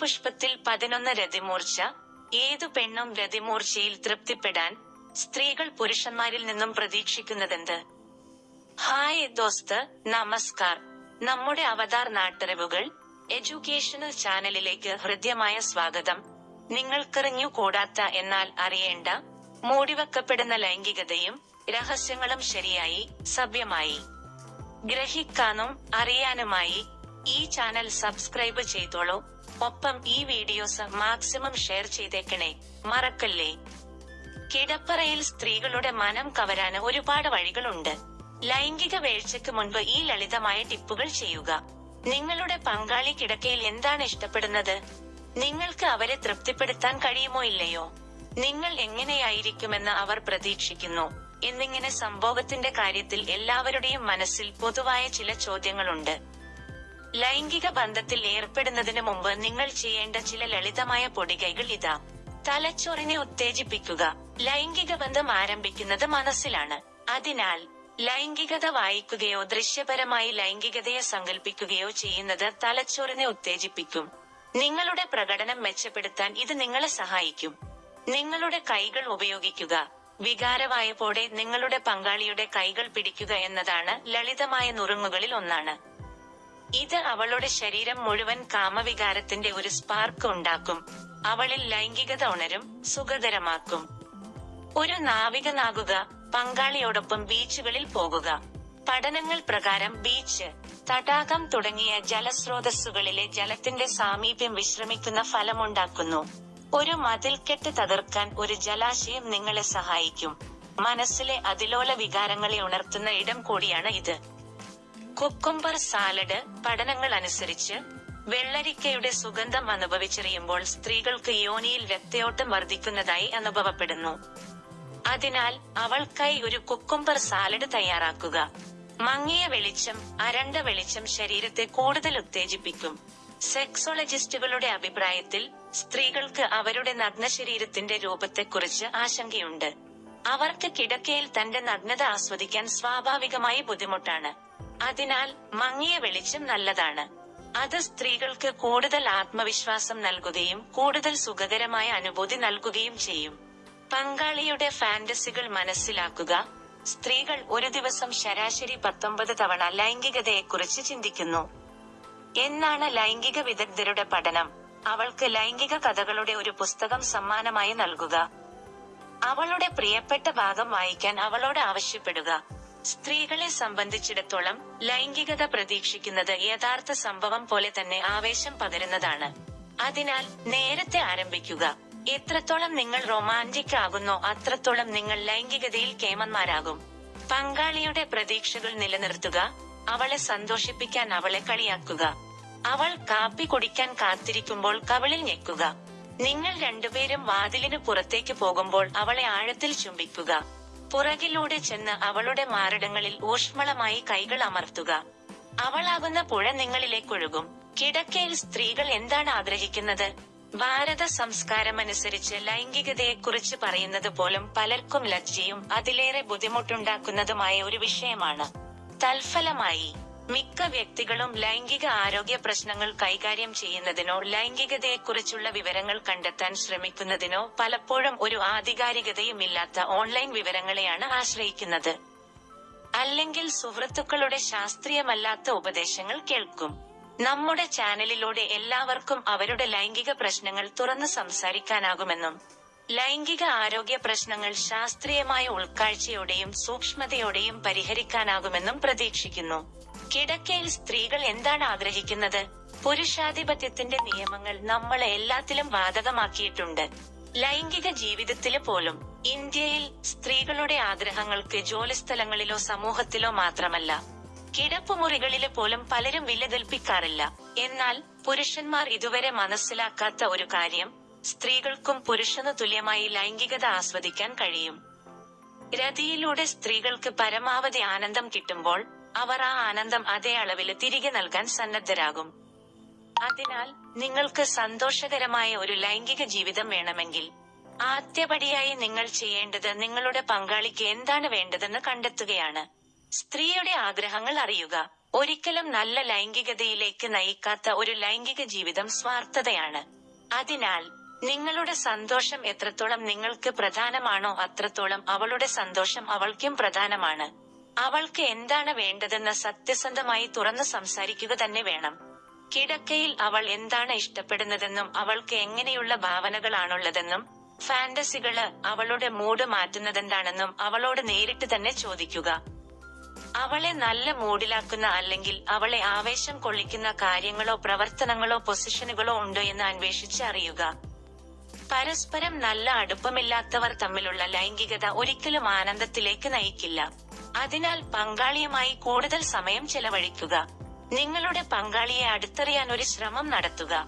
പുഷ്പത്തിൽ പതിനൊന്ന് രതിമൂർച്ച ഏതു പെണ്ണും രതിമൂർച്ചയിൽ തൃപ്തിപ്പെടാൻ സ്ത്രീകൾ പുരുഷന്മാരിൽ നിന്നും പ്രതീക്ഷിക്കുന്നതെന്ത്? ഹായ് ദോസ്ത് നമസ്കാർ. നമ്മുടെ അവതാർ നാട്ടറിവുകൾ എഡ്യൂക്കേഷണൽ ചാനലിലേക്ക് ഹൃദ്യമായ സ്വാഗതം. നിങ്ങൾക്കെറിഞ്ഞു കൂടാത്ത എന്നാൽ അറിയേണ്ട മൂടിവെക്കപ്പെടുന്ന ലൈംഗികതയും രഹസ്യങ്ങളും ശരിയായി സഭ്യമായി. ഗ്രഹിക്കാനും അറിയാനുമായി ഈ ചാനൽ സബ്സ്ക്രൈബ് ചെയ്തോളൂ. ഒപ്പം ഈ വീഡിയോസ് മാക്സിമം ഷെയർ ചെയ്തേക്കണേ. മറക്കല്ലേ? കിടപ്പറയിൽ സ്ത്രീകളുടെ മനം കവരാന് ഒരുപാട് വഴികളുണ്ട്. ലൈംഗിക വേഴ്ചക്ക് മുൻപ് ഈ ലളിതമായ ടിപ്പുകൾ ചെയ്യുക. നിങ്ങളുടെ പങ്കാളി കിടക്കയിൽ എന്താണ് ഇഷ്ടപ്പെടുന്നത്? നിങ്ങൾക്ക് അവരെ തൃപ്തിപ്പെടുത്താൻ കഴിയുമോ ഇല്ലയോ? നിങ്ങൾ എങ്ങനെയായിരിക്കുമെന്ന് അവർ പ്രതീക്ഷിക്കുന്നു. എന്നിങ്ങനെ സംഭവത്തിന്റെ കാര്യത്തിൽ എല്ലാവരുടെയും മനസ്സിൽ പൊതുവായ ചില ചോദ്യങ്ങളുണ്ട്. ലൈംഗിക ബന്ധത്തിൽ ഏർപ്പെടുന്നതിന് മുമ്പ് നിങ്ങൾ ചെയ്യേണ്ട ചില ലളിതമായ പൊടികൈകൾ ഇതാ. തലച്ചോറിനെ ഉത്തേജിപ്പിക്കുക. ലൈംഗിക ബന്ധം ആരംഭിക്കുന്നത് മനസ്സിലാണ്. അതിനാൽ ലൈംഗികത വായിക്കുകയോ ദൃശ്യപരമായി ലൈംഗികതയെ സങ്കല്പിക്കുകയോ ചെയ്യുന്നത് തലച്ചോറിനെ ഉത്തേജിപ്പിക്കും. നിങ്ങളുടെ പ്രകടനം മെച്ചപ്പെടുത്താൻ ഇത് നിങ്ങളെ സഹായിക്കും. നിങ്ങളുടെ കൈകൾ ഉപയോഗിക്കുക. വികാരവായപ്പോടെ നിങ്ങളുടെ പങ്കാളിയുടെ കൈകൾ പിടിക്കുക എന്നതാണ് ലളിതമായ നുറുങ്ങുകളിൽ ഒന്നാണ്. ഇത് അവളുടെ ശരീരം മുഴുവൻ കാമവികാരത്തിന്റെ ഒരു സ്പാർക്ക് ഉണ്ടാക്കും. അവളിൽ ലൈംഗികത ഉണരും സുഖകരമാക്കും. ഒരു നാവികനാകുക പങ്കാളിയോടൊപ്പം ബീച്ചുകളിൽ പോകുക. പഠനങ്ങൾ പ്രകാരം ബീച്ച് തടാകം തുടങ്ങിയ ജലസ്രോതസ്സുകളിലെ ജലത്തിന്റെ സാമീപ്യം വിശ്രമിക്കുന്ന ഫലമുണ്ടാക്കുന്നു. ഒരു മതിൽക്കെട്ട് തകർക്കാൻ ഒരു ജലാശയം നിങ്ങളെ സഹായിക്കും. മനസ്സിലെ അതിലോല വികാരങ്ങളെ ഉണർത്തുന്ന ഇടം കൂടിയാണ് ഇത്. കുക്കുംബർ സാലഡ് പഠനങ്ങൾ അനുസരിച്ച് വെള്ളരിക്കയുടെ സുഗന്ധം അനുഭവിച്ചറിയുമ്പോൾ സ്ത്രീകൾക്ക് യോനിയിൽ രക്തയോട്ടം വർദ്ധിക്കുന്നതായി അനുഭവപ്പെടുന്നു. അതിനാൽ അവൾക്കായി ഒരു കുക്കുംബർ സാലഡ് തയ്യാറാക്കുക. മങ്ങിയ വെളിച്ചം അരണ്ട വെളിച്ചം ശരീരത്തെ കൂടുതൽ ഉത്തേജിപ്പിക്കും. സെക്സോളജിസ്റ്റുകളുടെ അഭിപ്രായത്തിൽ സ്ത്രീകൾക്ക് അവരുടെ നഗ്ന ശരീരത്തിന്റെ രൂപത്തെക്കുറിച്ച് ആശങ്കയുണ്ട്. അവർക്ക് കിടക്കയിൽ തന്റെ നഗ്നത ആസ്വദിക്കാൻ സ്വാഭാവികമായി ബുദ്ധിമുട്ടാണ്. അതിനാൽ മങ്ങിയ വെളിച്ചം നല്ലതാണ്. അത് സ്ത്രീകൾക്ക് കൂടുതൽ ആത്മവിശ്വാസം നൽകുകയും കൂടുതൽ സുഖകരമായ അനുഭൂതി നൽകുകയും ചെയ്യും. പങ്കാളിയുടെ ഫാന്റസികൾ മനസ്സിലാക്കുക. സ്ത്രീകൾ ഒരു ദിവസം ശരാശരി പത്തൊമ്പത് തവണ ലൈംഗികതയെക്കുറിച്ച് ചിന്തിക്കുന്നു. എന്നാണ് ലൈംഗിക വിദഗ്ധരുടെ പഠനം. അവൾക്ക് ലൈംഗിക കഥകളുടെ ഒരു പുസ്തകം സമ്മാനമായി നൽകുക. അവളുടെ പ്രിയപ്പെട്ട ഭാഗം വായിക്കാൻ അവളോട് ആവശ്യപ്പെടുക. സ്ത്രീകളെ സംബന്ധിച്ചിടത്തോളം ലൈംഗികത പ്രതീക്ഷിക്കുന്നത് യഥാർത്ഥ സംഭവം പോലെ തന്നെ ആവേശം പകരുന്നതാണ്. അതിനാൽ നേരത്തെ ആരംഭിക്കുക. എത്രത്തോളം നിങ്ങൾ റൊമാന്റിക് ആകുന്നോ അത്രത്തോളം നിങ്ങൾ ലൈംഗികതയിൽ കേമന്മാരാകും. പങ്കാളിയുടെ പ്രതീക്ഷകൾ നിലനിർത്തുക. അവളെ സന്തോഷിപ്പിക്കാൻ അവളെ കളിയാക്കുക. അവൾ കാപ്പി കുടിക്കാൻ കാത്തിരിക്കുമ്പോൾ കവളിൽ ഞെക്കുക. നിങ്ങൾ രണ്ടുപേരും വാതിലിന് പുറത്തേക്ക് പോകുമ്പോൾ അവളെ ആഴത്തിൽ ചുംബിക്കുക. പുറകിലൂടെ ചെന്ന് അവളുടെ മാറിടങ്ങളിൽ ഊഷ്മളമായി കൈകൾ അമർത്തുക. അവളാകുന്ന പുഴ നിങ്ങളിലേക്കൊഴുകും കിടക്കയിൽ സ്ത്രീകൾ എന്താണ് ആഗ്രഹിക്കുന്നത്? ഭാരത സംസ്കാരമനുസരിച്ച് ലൈംഗികതയെക്കുറിച്ച് പറയുന്നത് പോലും പലർക്കും ലജ്ജയും അതിലേറെ ബുദ്ധിമുട്ടുണ്ടാക്കുന്നതുമായ ഒരു വിഷയമാണ്. തൽഫലമായി മിക്ക വ്യക്തികളും ലൈംഗിക ആരോഗ്യ പ്രശ്നങ്ങൾ കൈകാര്യം ചെയ്യുന്നതിനോ ലൈംഗികതയെക്കുറിച്ചുള്ള വിവരങ്ങൾ കണ്ടെത്താൻ ശ്രമിക്കുന്നതിനോ പലപ്പോഴും ഒരു ആധികാരികതയുമില്ലാത്ത ഓൺലൈൻ വിവരങ്ങളെയാണ് ആശ്രയിക്കുന്നത്. അല്ലെങ്കിൽ സുഹൃത്തുക്കളുടെ ശാസ്ത്രീയമല്ലാത്ത ഉപദേശങ്ങൾ കേൾക്കും. നമ്മുടെ ചാനലിലൂടെ എല്ലാവർക്കും അവരുടെ ലൈംഗിക പ്രശ്നങ്ങൾ തുറന്ന് സംസാരിക്കാനാകുമെന്നും ലൈംഗിക ആരോഗ്യ പ്രശ്നങ്ങൾ ശാസ്ത്രീയമായ ഉൾക്കാഴ്ചയോടെയും സൂക്ഷ്മതയോടെയും പരിഹരിക്കാനാകുമെന്നും പ്രതീക്ഷിക്കുന്നു. കിടക്കയിൽ സ്ത്രീകൾ എന്താണ് ആഗ്രഹിക്കുന്നത്? പുരുഷാധിപത്യത്തിന്റെ നിയമങ്ങൾ നമ്മളെ എല്ലാത്തിലും ബാധകമാക്കിയിട്ടുണ്ട്. ലൈംഗിക ജീവിതത്തിൽ പോലും ഇന്ത്യയിൽ സ്ത്രീകളുടെ ആഗ്രഹങ്ങൾക്ക് ജോലിസ്ഥലങ്ങളിലോ സമൂഹത്തിലോ മാത്രമല്ല കിടപ്പുമുറികളിൽ പോലും പലരും വിലകൽപ്പിക്കാറില്ല. എന്നാൽ പുരുഷന്മാർ ഇതുവരെ മനസ്സിലാക്കാത്ത ഒരു കാര്യം സ്ത്രീകൾക്കും പുരുഷന് തുല്യമായി ലൈംഗികത ആസ്വദിക്കാൻ കഴിയും. രതിയിലൂടെ സ്ത്രീകൾക്ക് പരമാവധി ആനന്ദം കിട്ടുമ്പോൾ അവർ ആ ആനന്ദം അതേ അളവിൽ തിരികെ നൽകാൻ സന്നദ്ധരാകും. അതിനാൽ നിങ്ങൾക്ക് സന്തോഷകരമായ ഒരു ലൈംഗിക ജീവിതം വേണമെങ്കിൽ ആദ്യപടിയായി നിങ്ങൾ ചെയ്യേണ്ടത് നിങ്ങളുടെ പങ്കാളിക്ക് എന്താണ് വേണ്ടതെന്ന് കണ്ടെത്തുകയാണ്. സ്ത്രീയുടെ ആഗ്രഹങ്ങൾ അറിയുക. ഒരിക്കലും നല്ല ലൈംഗികതയിലേക്ക് നയിക്കാത്ത ഒരു ലൈംഗിക ജീവിതം സ്വാർത്ഥതയാണ്. അതിനാൽ നിങ്ങളുടെ സന്തോഷം എത്രത്തോളം നിങ്ങൾക്ക് പ്രധാനമാണോ അത്രത്തോളം അവളുടെ സന്തോഷം അവൾക്കും പ്രധാനമാണ്. അവൾക്ക് എന്താണ് വേണ്ടതെന്ന് സത്യസന്ധമായി തുറന്നു സംസാരിക്കുക തന്നെ വേണം. കിടക്കയിൽ അവൾ എന്താണ് ഇഷ്ടപ്പെടുന്നതെന്നും അവൾക്ക് എങ്ങനെയുള്ള ഭാവനകളാണുള്ളതെന്നും ഫാന്റസികൾ അവളുടെ മൂഡ് മാറ്റുന്നതെന്താണെന്നും അവളോട് നേരിട്ട് തന്നെ ചോദിക്കുക. അവളെ നല്ല മൂഡിലാക്കുന്ന അല്ലെങ്കിൽ അവളെ ആവേശം കൊള്ളിക്കുന്ന കാര്യങ്ങളോ പ്രവർത്തനങ്ങളോ പൊസിഷനുകളോ ഉണ്ടോ എന്ന് അന്വേഷിച്ച് അറിയുക. പരസ്പരം നല്ല അടുപ്പമില്ലാത്തവർ തമ്മിലുള്ള ലൈംഗികത ഒരിക്കലും ആനന്ദത്തിലേക്ക് നയിക്കില്ല. അതിനാൽ പങ്കാളിയുമായി കൂടുതൽ സമയം ചെലവഴിക്കുക. നിങ്ങളുടെ പങ്കാളിയെ അടുത്തറിയാൻ ഒരു ശ്രമം നടത്തുക.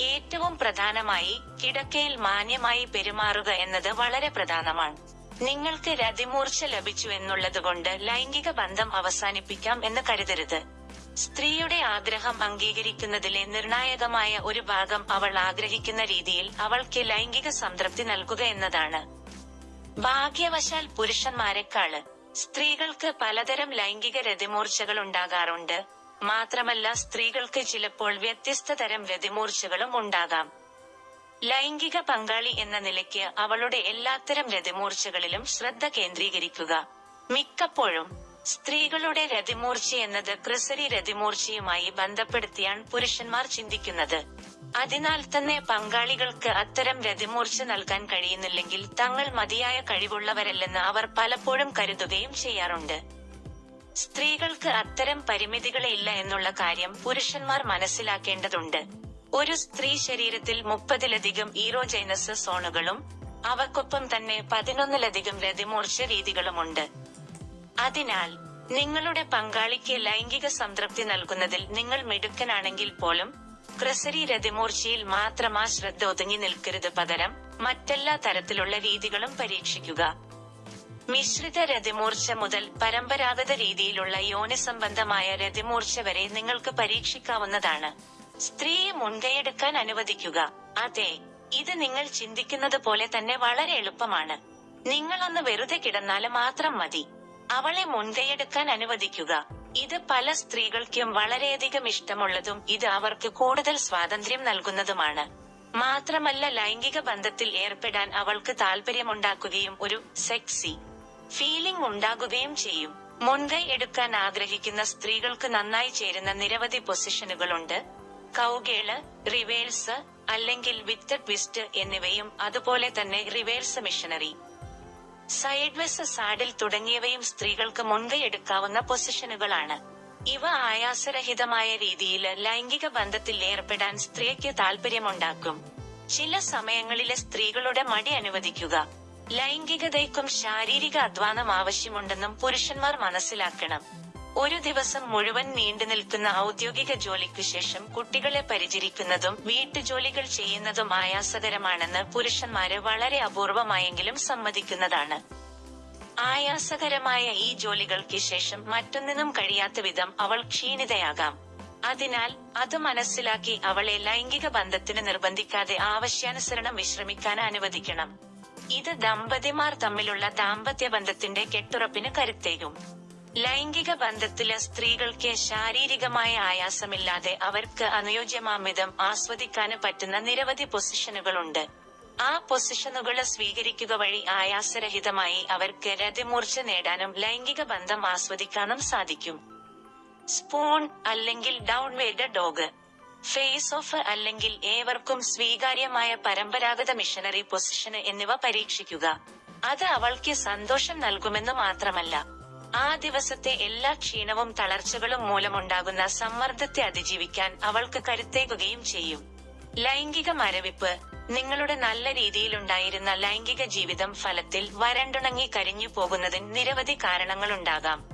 ഏറ്റവും പ്രധാനമായി കിടക്കയിൽ മാന്യമായി പെരുമാറുക എന്നത് വളരെ പ്രധാനമാണ്. നിങ്ങൾക്ക് രതിമൂർച്ച ലഭിച്ചു എന്നുള്ളതുകൊണ്ട് ലൈംഗിക ബന്ധം അവസാനിപ്പിക്കാം എന്ന് കരുതരുത്. സ്ത്രീയുടെ ആഗ്രഹം അംഗീകരിക്കുന്നതിലെ നിർണായകമായ ഒരു ഭാഗം അവൾ ആഗ്രഹിക്കുന്ന രീതിയിൽ അവൾക്ക് ലൈംഗിക സംതൃപ്തി നൽകുക എന്നതാണ്. ഭാഗ്യവശാൽ പുരുഷന്മാരെക്കാൾ സ്ത്രീകൾക്ക് പലതരം ലൈംഗിക രതിമൂർച്ചകൾ ഉണ്ടാകാറുണ്ട്. മാത്രമല്ല സ്ത്രീകൾക്ക് ചിലപ്പോൾ വ്യത്യസ്ത തരം രതിമൂർച്ചകളും ഉണ്ടാകാം. ലൈംഗിക പങ്കാളി എന്ന നിലയ്ക്ക് അവളുടെ എല്ലാത്തരം രതിമൂർച്ചകളിലും ശ്രദ്ധ കേന്ദ്രീകരിക്കുക. മിക്കപ്പോഴും സ്ത്രീകളുടെ രതിമൂർച്ച എന്നത് ക്രിസരി രതിമൂർച്ചയുമായി ബന്ധപ്പെടുത്തിയാണ് പുരുഷന്മാർ ചിന്തിക്കുന്നത്. അതിനാൽ തന്നെ പങ്കാളികൾക്ക് അത്തരം രതിമൂർച്ച നൽകാൻ കഴിയുന്നില്ലെങ്കിൽ തങ്ങൾ മതിയായ കഴിവുള്ളവരല്ലെന്ന് അവർ പലപ്പോഴും കരുതുകയും ചെയ്യാറുണ്ട്. സ്ത്രീകൾക്ക് അത്തരം പരിമിതികളില്ല എന്നുള്ള കാര്യം പുരുഷന്മാർ മനസ്സിലാക്കേണ്ടതുണ്ട്. ഒരു സ്ത്രീ ശരീരത്തിൽ മുപ്പതിലധികം ഈറോജൈനസ് സോണുകളും അവക്കൊപ്പം തന്നെ പതിനൊന്നിലധികം രതിമൂർച്ച രീതികളുമുണ്ട്. അതിനാൽ നിങ്ങളുടെ പങ്കാളിക്ക് ലൈംഗിക സംതൃപ്തി നൽകുന്നതിൽ നിങ്ങൾ മിടുക്കനാണെങ്കിൽ പോലും ക്രസരി മൂർച്ചയിൽ മാത്രം ആ ശ്രദ്ധ ഒതുങ്ങി നിൽക്കരുത് പകരം മറ്റെല്ലാ തരത്തിലുള്ള രീതികളും പരീക്ഷിക്കുക. മിശ്രിത രതിമൂർച്ച മുതൽ പരമ്പരാഗത രീതിയിലുള്ള യോനി സംബന്ധമായ രതിമൂർച്ച വരെ നിങ്ങൾക്ക് പരീക്ഷിക്കാവുന്നതാണ്. സ്ത്രീയെ മുൻകൈയെടുക്കാൻ അനുവദിക്കുക. അതെ ഇത് നിങ്ങൾ ചിന്തിക്കുന്നത് പോലെ തന്നെ വളരെ എളുപ്പമാണ്. നിങ്ങൾ ഒന്ന് വെറുതെ കിടന്നാൽ മാത്രം മതി. അവളെ മുൻകൈയെടുക്കാൻ അനുവദിക്കുക. ഇത് പല സ്ത്രീകൾക്കും വളരെയധികം ഇഷ്ടമുള്ളതും ഇത് അവർക്ക് കൂടുതൽ സ്വാതന്ത്ര്യം നൽകുന്നതുമാണ്. മാത്രമല്ല ലൈംഗിക ബന്ധത്തിൽ ഏർപ്പെടാൻ അവൾക്ക് താല്പര്യമുണ്ടാക്കുകയും ഒരു സെക്സി ഫീലിംഗ് ഉണ്ടാകുകയും ചെയ്യും. മുൻകൈ എടുക്കാൻ ആഗ്രഹിക്കുന്ന സ്ത്രീകൾക്ക് നന്നായി ചേരുന്ന നിരവധി പൊസിഷനുകളുണ്ട്. കൗകേൾ റിവേഴ്സ് അല്ലെങ്കിൽ വിത്ത് ട്വിസ്റ്റ് എന്നിവയും അതുപോലെ തന്നെ റിവേഴ്സ് മിഷനറി സൈഡ്വെസ് സാഡിൽ തുടങ്ങിയവയും സ്ത്രീകൾക്ക് മുൻകൈയെടുക്കാവുന്ന പൊസിഷനുകളാണ്. ഇവ ആയാസരഹിതമായ രീതിയിൽ ലൈംഗിക ബന്ധത്തിൽ ഏർപ്പെടാൻ സ്ത്രീക്ക് താല്പര്യമുണ്ടാക്കും ചില സമയങ്ങളിലെ സ്ത്രീകളുടെ മടി അനുവദിക്കുക. ലൈംഗികതയ്ക്കും ശാരീരിക അധ്വാനം ആവശ്യമുണ്ടെന്നും പുരുഷന്മാർ മനസ്സിലാക്കണം. ഒരു ദിവസം മുഴുവൻ നീണ്ടു നിൽക്കുന്ന ഔദ്യോഗിക ജോലിക്ക് ശേഷം കുട്ടികളെ പരിചരിക്കുന്നതും വീട്ടുജോലികൾ ചെയ്യുന്നതും ആയാസകരമാണെന്ന് പുരുഷന്മാര് വളരെ അപൂർവമായെങ്കിലും സമ്മതിക്കുന്നതാണ്. ആയാസകരമായ ഈ ജോലികൾക്ക് ശേഷം മറ്റൊന്നിനും കഴിയാത്ത വിധം അവൾ ക്ഷീണിതയാകാം. അതിനാൽ അത് മനസ്സിലാക്കി അവളെ ലൈംഗിക ബന്ധത്തിന് നിർബന്ധിക്കാതെ ആവശ്യാനുസരണം വിശ്രമിക്കാൻ അനുവദിക്കണം. ഇത് ദമ്പതിമാർ തമ്മിലുള്ള ദാമ്പത്യ ബന്ധത്തിന്റെ കെട്ടുറപ്പിന് കരുത്തേകും. ലൈംഗിക ബന്ധത്തിൽ സ്ത്രീകൾക്ക് ശാരീരികമായ ആയാസമില്ലാതെ അവർക്ക് അനുയോജ്യമാമിതം ആസ്വദിക്കാന് പറ്റുന്ന നിരവധി പൊസിഷനുകളുണ്ട്. ആ പൊസിഷനുകൾ സ്വീകരിക്കുക വഴി ആയാസരഹിതമായി അവർക്ക് രതിമൂർച്ച നേടാനും ലൈംഗിക ബന്ധം ആസ്വദിക്കാനും സാധിക്കും. സ്പൂൺ അല്ലെങ്കിൽ ഡൗൺവേഡ് ഡോഗ് ഫേസ് ഓഫ് അല്ലെങ്കിൽ ഏവർക്കും സ്വീകാര്യമായ പരമ്പരാഗത മിഷനറി പൊസിഷന് എന്നിവ പരീക്ഷിക്കുക. അത് അവൾക്ക് സന്തോഷം നൽകുമെന്ന് മാത്രമല്ല ആ ദിവസത്തെ എല്ലാ ക്ഷീണവും തളർച്ചകളും മൂലമുണ്ടാകുന്ന സമ്മർദ്ദത്തെ അതിജീവിക്കാൻ അവൾക്ക് കരുത്തേകുകയും ചെയ്യും. ലൈംഗിക മരവിപ്പ്. നിങ്ങളുടെ നല്ല രീതിയിലുണ്ടായിരുന്ന ലൈംഗിക ജീവിതം ഫലത്തിൽ വരണ്ടുണങ്ങി കരിഞ്ഞു പോകുന്നതിന് നിരവധി കാരണങ്ങളുണ്ടാകാം.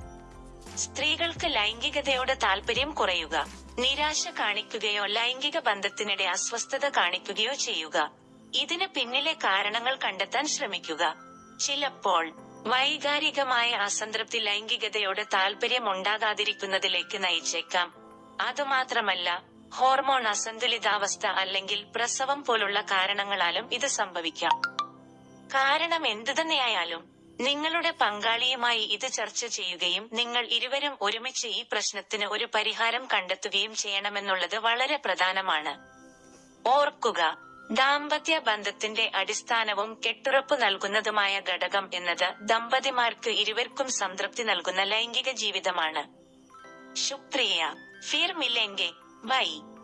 സ്ത്രീകൾക്ക് ലൈംഗികതയോട് താല്പര്യം കുറയുക. നിരാശ കാണിക്കുകയോ ലൈംഗിക ബന്ധത്തിനിടെ അസ്വസ്ഥത കാണിക്കുകയോ ചെയ്യുക. ഇതിന് പിന്നിലെ കാരണങ്ങൾ കണ്ടെത്താൻ ശ്രമിക്കുക. ചിലപ്പോൾ വൈകാരികമായ അസംതൃപ്തി ലൈംഗികതയോട് താല്പര്യം ഉണ്ടാകാതിരിക്കുന്നതിലേക്ക് നയിച്ചേക്കാം. അതുമാത്രമല്ല ഹോർമോൺ അസന്തുലിതാവസ്ഥ അല്ലെങ്കിൽ പ്രസവം പോലുള്ള കാരണങ്ങളാലും ഇത് സംഭവിക്കാം. കാരണം എന്തുതന്നെയായാലും നിങ്ങളുടെ പങ്കാളിയുമായി ഇത് ചർച്ച ചെയ്യുകയും നിങ്ങൾ ഇരുവരും ഒരുമിച്ച് ഈ പ്രശ്നത്തിന് ഒരു പരിഹാരം കണ്ടെത്തുകയും ചെയ്യണമെന്നുള്ളത് വളരെ പ്രധാനമാണ്. ഓർക്കുക ദാമ്പത്യ ബന്ധത്തിന്റെ അടിസ്ഥാനവും കെട്ടുറപ്പ് നൽകുന്നതുമായ ഘടകം എന്നത് ദമ്പതിമാർക്ക് ഇരുവർക്കും സംതൃപ്തി നൽകുന്ന ലൈംഗിക ജീവിതമാണ്. ശുക്രിയ ഫിർ മില്ലെങ്കിൽ ബൈ